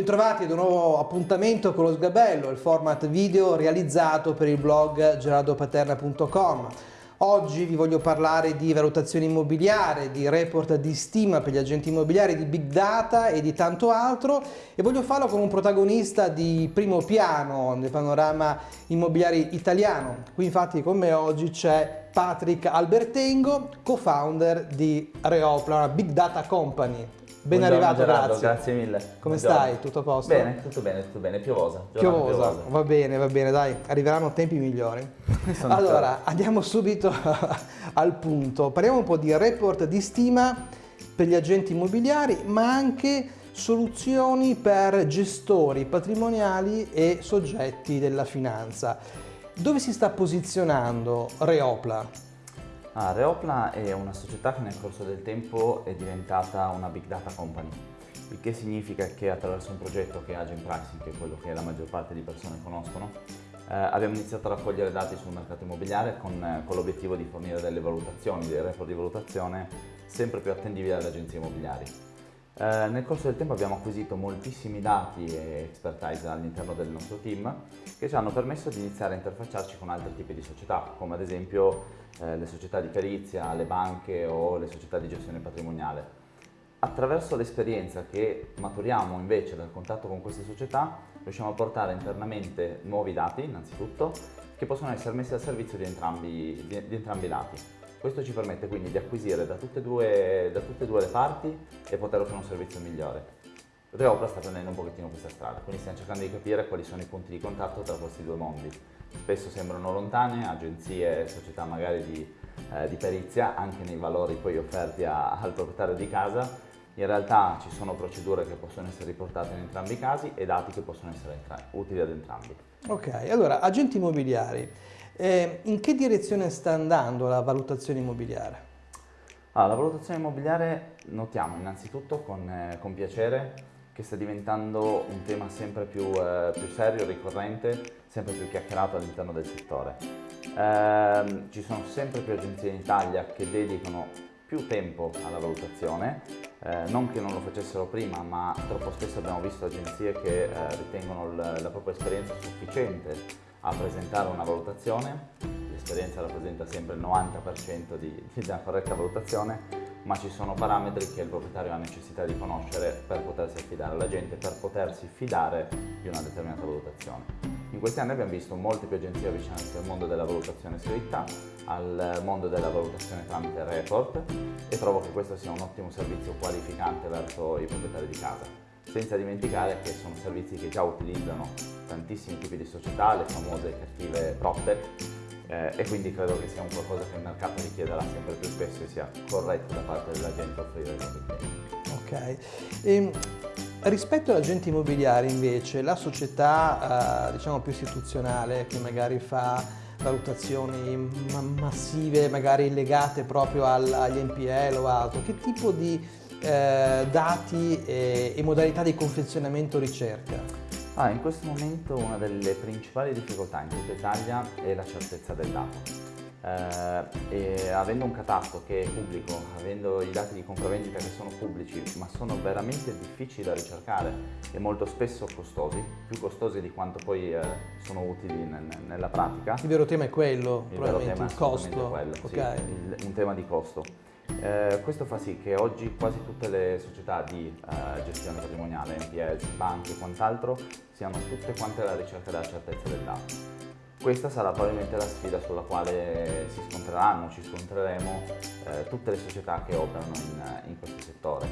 Bentrovati ad un nuovo appuntamento con lo Sgabello, il format video realizzato per il blog gerardopaterna.com. Oggi vi voglio parlare di valutazione immobiliare, di report di stima per gli agenti immobiliari, di big data e di tanto altro e voglio farlo con un protagonista di primo piano nel panorama immobiliare italiano. Qui infatti con me oggi c'è Patrick Albertengo, co-founder di Reopla, una big data company. Ben Buongiorno, arrivato, Gerardo, grazie. grazie mille. Come Buongiorno. stai? Tutto a posto? Bene, tutto bene, tutto bene, piovosa. giornata Piovosa, va bene, va bene, dai, arriveranno tempi migliori. Allora, andiamo subito al punto. Parliamo un po' di report di stima per gli agenti immobiliari, ma anche soluzioni per gestori patrimoniali e soggetti della finanza. Dove si sta posizionando Reopla? Ah, Reopla è una società che nel corso del tempo è diventata una big data company, il che significa che attraverso un progetto che è Agent Pricing, che è quello che la maggior parte di persone conoscono, eh, abbiamo iniziato a raccogliere dati sul mercato immobiliare con, eh, con l'obiettivo di fornire delle valutazioni, dei report di valutazione sempre più attendibili alle agenzie immobiliari. Eh, nel corso del tempo abbiamo acquisito moltissimi dati e expertise all'interno del nostro team che ci hanno permesso di iniziare a interfacciarci con altri tipi di società, come ad esempio eh, le società di perizia, le banche o le società di gestione patrimoniale. Attraverso l'esperienza che maturiamo invece dal contatto con queste società, riusciamo a portare internamente nuovi dati, innanzitutto, che possono essere messi al servizio di entrambi, di, di entrambi i lati. Questo ci permette quindi di acquisire da tutte, due, da tutte e due le parti e poter offrire un servizio migliore. Reopla sta prendendo un pochettino questa strada, quindi stiamo cercando di capire quali sono i punti di contatto tra questi due mondi. Spesso sembrano lontane, agenzie e società magari di, eh, di, perizia, anche nei valori poi offerti a, al proprietario di casa. In realtà ci sono procedure che possono essere riportate in entrambi i casi e dati che possono essere utili ad entrambi. Ok, allora agenti immobiliari. Eh, in che direzione sta andando la valutazione immobiliare? Allora, la valutazione immobiliare notiamo innanzitutto con, eh, con, piacere che sta diventando un tema sempre più, eh, più serio, ricorrente, sempre più chiacchierato all'interno del settore. Eh, ci sono sempre più agenzie in Italia che dedicano più tempo alla valutazione, eh, non che non lo facessero prima, ma troppo spesso abbiamo visto agenzie che eh, ritengono la propria esperienza sufficiente a presentare una valutazione, l'esperienza rappresenta sempre il 90% di, di una corretta valutazione, ma ci sono parametri che il proprietario ha necessità di conoscere per potersi affidare alla gente, per potersi fidare di una determinata valutazione. In questi anni abbiamo visto molte più agenzie avvicinarsi al mondo della valutazione scritta, al mondo della valutazione tramite report e trovo che questo sia un ottimo servizio qualificante verso i proprietari di casa senza dimenticare che sono servizi che già utilizzano tantissimi tipi di società, le famose cattive PropTech, eh, e quindi credo che sia un qualcosa che il mercato richiederà sempre più spesso e sia corretto da parte della gente offrire ai propri clienti. Ok. E, ehm, rispetto all'agente immobiliare invece, la società eh, diciamo più istituzionale che magari fa valutazioni massive, magari legate proprio agli NPL o altro, che tipo di eh, dati e, e, modalità di confezionamento ricerca? Ah, in questo momento una delle principali difficoltà in tutta Italia è la certezza del dato. Eh, avendo un catasto che è pubblico, avendo i dati di compravendita che sono pubblici ma sono veramente difficili da ricercare e molto spesso costosi, più costosi di quanto poi eh, sono utili nella pratica. Il vero tema è quello, il probabilmente, il costo. Quello, okay. sì, il, un tema di costo. Eh, questo fa sì che oggi quasi tutte le società di eh, gestione patrimoniale, NPLs, banche e quant'altro, siano tutte quante alla ricerca della certezza del dato. Questa sarà probabilmente la sfida sulla quale si scontreranno, ci scontreremo eh, tutte le società che operano in, in questo settore.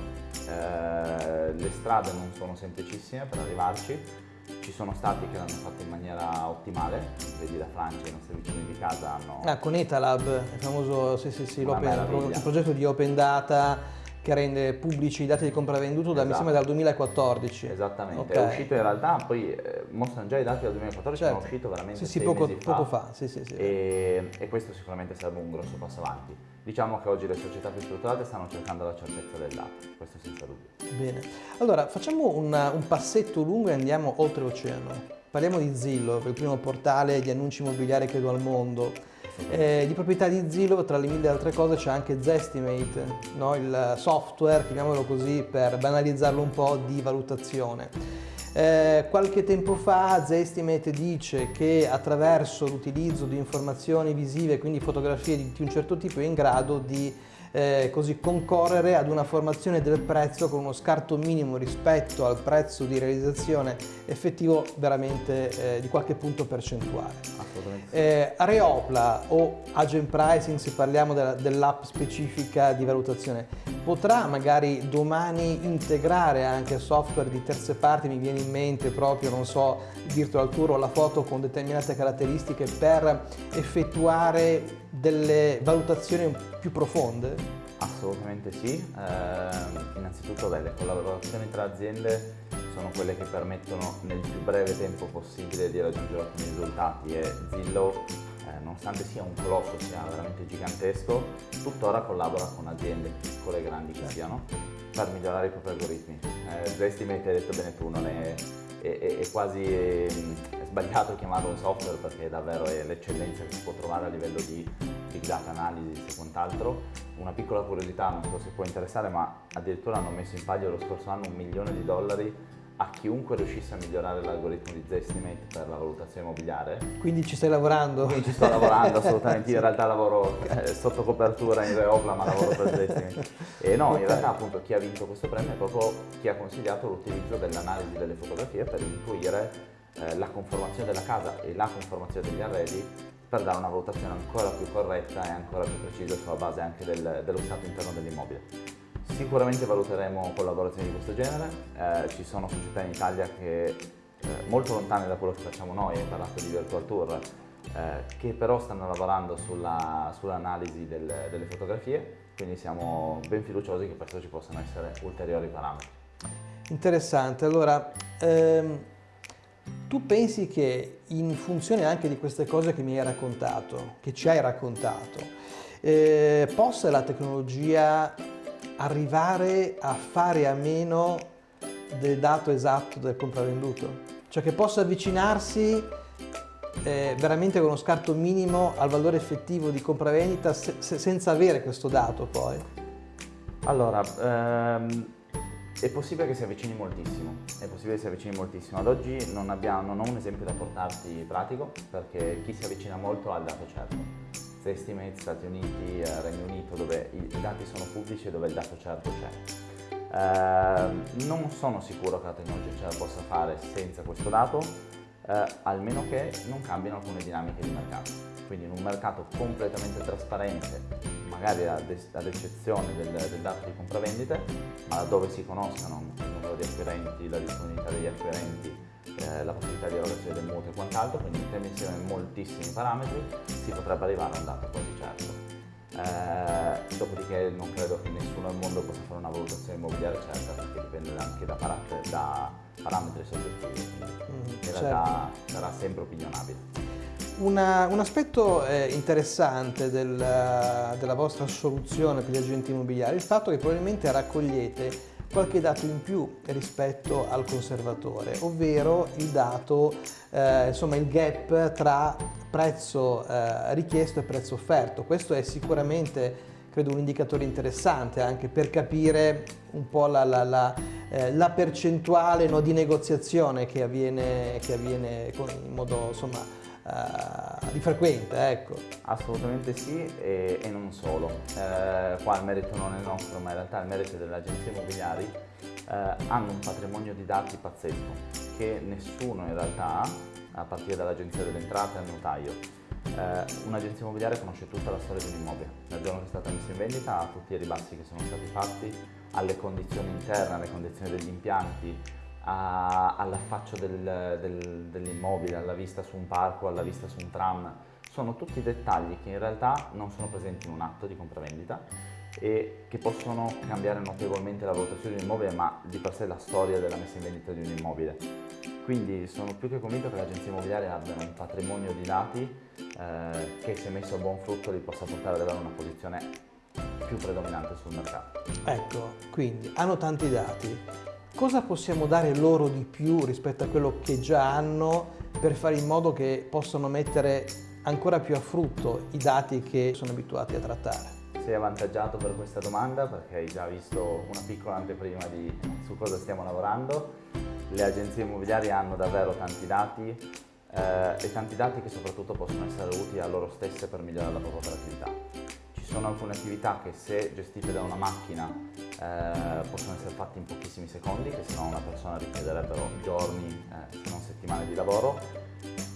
Eh, le strade non sono semplicissime per arrivarci, ci sono stati che l'hanno fatto in maniera ottimale, vedi la Francia, i nostri vicini di casa hanno... Ah, con Etalab, il famoso sì, sì, sì, il progetto di Open Data che rende pubblici i dati di compravenduto da, esatto. mi sembra dal 2014. Esattamente, okay. è uscito in realtà, poi eh, mostrano già i dati dal 2014, certo. ma è uscito veramente sì, sì, poco, fa, poco fa. Sì, sì, sì. E, e, questo sicuramente sarebbe un grosso passo avanti. Diciamo che oggi le società più strutturate stanno cercando la certezza del dato, questo senza dubbio. Bene, allora facciamo una, un passetto lungo e andiamo oltreoceano. Parliamo di Zillow, il primo portale di annunci immobiliari credo al mondo eh, di proprietà di Zillow, tra le mille altre cose, c'è anche Zestimate, no? il software, chiamiamolo così, per banalizzarlo un po' di valutazione. Eh, qualche tempo fa Zestimate dice che attraverso l'utilizzo di informazioni visive, quindi fotografie di un certo tipo, è in grado di eh, così concorrere ad una formazione del prezzo con uno scarto minimo rispetto al prezzo di realizzazione effettivo veramente eh, di qualche punto percentuale. Eh, Reopla o Agent Pricing, se parliamo dell'app specifica di valutazione, potrà magari domani integrare anche software di terze parti, mi viene in mente proprio, non so, Virtual Tour o la foto con determinate caratteristiche per effettuare delle valutazioni più profonde? Assolutamente sì, eh, innanzitutto beh, le collaborazioni tra aziende sono quelle che permettono nel più breve tempo possibile di raggiungere ottimi risultati e Zillow, eh, nonostante sia un colosso, sia veramente gigantesco, tuttora collabora con aziende piccole e grandi che siano per migliorare i propri algoritmi. Eh, Zestimate hai detto bene tu, non è, è, è, è quasi è, è sbagliato chiamarlo un software perché davvero è l'eccellenza che si può trovare a livello di big data analysis e quant'altro. Una piccola curiosità, non so se può interessare, ma addirittura hanno messo in palio lo scorso anno un milione di dollari a chiunque riuscisse a migliorare l'algoritmo di Zestimate per la valutazione immobiliare. Quindi ci stai lavorando? Quindi ci sto lavorando assolutamente, in realtà lavoro eh, sotto copertura in Reopla ma lavoro per Zestimate. E no, in realtà appunto chi ha vinto questo premio è proprio chi ha consigliato l'utilizzo dell'analisi delle fotografie per intuire eh, la conformazione della casa e la conformazione degli arredi per dare una valutazione ancora più corretta e ancora più precisa sulla base anche del, dello stato interno dell'immobile. Sicuramente valuteremo collaborazioni di questo genere, eh, ci sono società in Italia che eh, molto lontane da quello che facciamo noi, hai parlato di Virtual Tour, eh, che però stanno lavorando sulla, sull'analisi del, delle fotografie, quindi siamo ben fiduciosi che presto ci possano essere ulteriori parametri. Interessante, allora ehm, tu pensi che in funzione anche di queste cose che mi hai raccontato, che ci hai raccontato, eh, possa la tecnologia arrivare a fare a meno del dato esatto del compravenduto, cioè che possa avvicinarsi eh, veramente con uno scarto minimo al valore effettivo di compravendita se, se, senza avere questo dato poi? Allora, ehm, è possibile che si avvicini moltissimo, è possibile che si avvicini moltissimo. Ad oggi non, abbiamo, non ho un esempio da portarti pratico perché chi si avvicina molto ha il dato certo Estimate, Stati Uniti, eh, Regno Unito, dove i, dati sono pubblici e dove il dato certo c'è. Eh, non sono sicuro che la tecnologia ce la possa fare senza questo dato, eh, almeno che non cambino alcune dinamiche di mercato. Quindi in un mercato completamente trasparente, magari ad, ad eccezione del, del, dato di compravendite, ma dove si conoscano il numero di acquirenti, la disponibilità degli acquirenti, eh, la possibilità di erogazione del mutuo e quant'altro, quindi mettendo insieme moltissimi parametri si potrebbe arrivare a un dato quasi certo. Eh, dopodiché non credo che nessuno al mondo possa fare una valutazione immobiliare certa perché dipende anche da, parametri, da parametri soggettivi, quindi mm, in certo. realtà sarà sempre opinionabile. Una, un aspetto eh, interessante del, della vostra soluzione per gli agenti immobiliari è il fatto che probabilmente raccogliete qualche dato in più rispetto al conservatore, ovvero il dato, eh, insomma il gap tra prezzo eh, richiesto e prezzo offerto. Questo è sicuramente credo un indicatore interessante anche per capire un po' la, la, la, eh, la percentuale no, di negoziazione che avviene, che avviene in modo insomma, uh, di frequente, ecco. Assolutamente sì e, e non solo. Eh, qua il merito non è nostro, ma in realtà il merito delle agenzie immobiliari eh, hanno un patrimonio di dati pazzesco che nessuno in realtà a partire dall'agenzia delle entrate al notaio. Eh, un'agenzia immobiliare conosce tutta la storia di un immobile, dal giorno che è stata messa in vendita a tutti i ribassi che sono stati fatti, alle condizioni interne, alle condizioni degli impianti, all'affaccio del, del, dell'immobile, alla vista su un parco, alla vista su un tram. Sono tutti dettagli che in realtà non sono presenti in un atto di compravendita e che possono cambiare notevolmente la valutazione di un immobile, ma di per sé la storia della messa in vendita di un immobile. Quindi sono più che convinto che le agenzie immobiliari abbiano un patrimonio di dati eh, che se messo a buon frutto li possa portare ad avere una posizione più predominante sul mercato. Ecco, quindi hanno tanti dati, cosa possiamo dare loro di più rispetto a quello che già hanno per fare in modo che possano mettere ancora più a frutto i dati che sono abituati a trattare? Sei avvantaggiato per questa domanda perché hai già visto una piccola anteprima di su cosa stiamo lavorando. Le agenzie immobiliari hanno davvero tanti dati eh, e tanti dati che soprattutto possono essere utili a loro stesse per migliorare la propria operatività. Ci sono alcune attività che se gestite da una macchina eh, possono essere fatte in pochissimi secondi, che se no una persona richiederebbero giorni, eh, se non settimane di lavoro.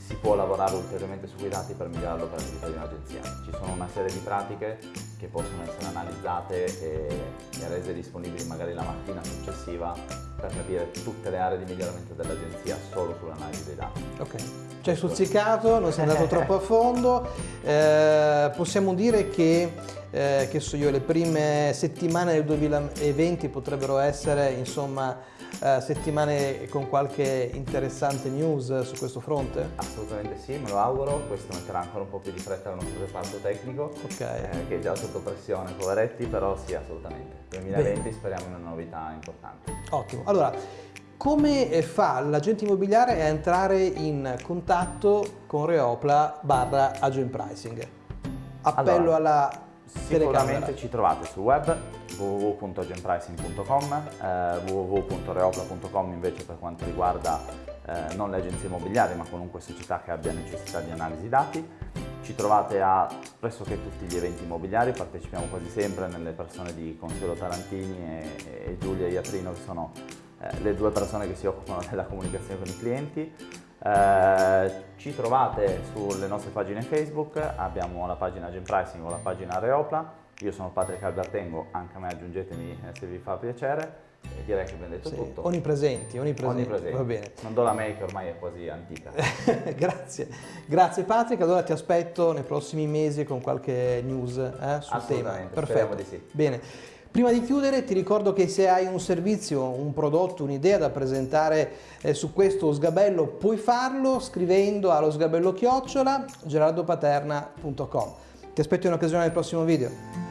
Si può lavorare ulteriormente su quei dati per migliorare l'operatività di un'agenzia. Ci sono una serie di pratiche che possono essere analizzate e, e rese disponibili magari la mattina successiva per capire tutte le aree di miglioramento dell'agenzia solo sull'analisi dei dati. Ok, ci hai stuzzicato, non sei andato troppo a fondo, eh, possiamo dire che, eh, che so io, le prime settimane del 2020 potrebbero essere insomma eh, settimane con qualche interessante news su questo fronte? Assolutamente sì, me lo auguro, questo metterà ancora un po' più di fretta al nostro reparto tecnico, okay. eh, che è già sotto pressione, poveretti, però sì, assolutamente. 2020 Bene. speriamo in una novità importante. Ottimo, allora come fa l'agente immobiliare a entrare in contatto con Reopla barra agent pricing? Appello allora, alla Sicuramente ci trovate sul web www.agentpricing.com, eh, www.reopla.com invece per quanto riguarda eh, non le agenzie immobiliari ma qualunque società che abbia necessità di analisi dati. Ci trovate a pressoché tutti gli eventi immobiliari, partecipiamo quasi sempre nelle persone di Consuelo Tarantini e, e Giulia Iatrino che sono eh, le due persone che si occupano della comunicazione con i clienti. Eh, ci trovate sulle nostre pagine Facebook, abbiamo la pagina Agent Pricing o la pagina Reopla, io sono Patrick Albertengo, anche a me aggiungetemi eh, se vi fa piacere e direi che abbiamo detto sì, tutto. Onnipresenti, onnipresenti, onnipresenti, va bene. Non do la mail che ormai è quasi antica. grazie, grazie Patrick, allora ti aspetto nei prossimi mesi con qualche news eh, sul tema. Perfetto, di sì. Bene. Prima di chiudere ti ricordo che se hai un servizio, un prodotto, un'idea da presentare eh, su questo sgabello puoi farlo scrivendo allo sgabello chiocciola gerardopaterna.com. Ti aspetto in occasione del prossimo video.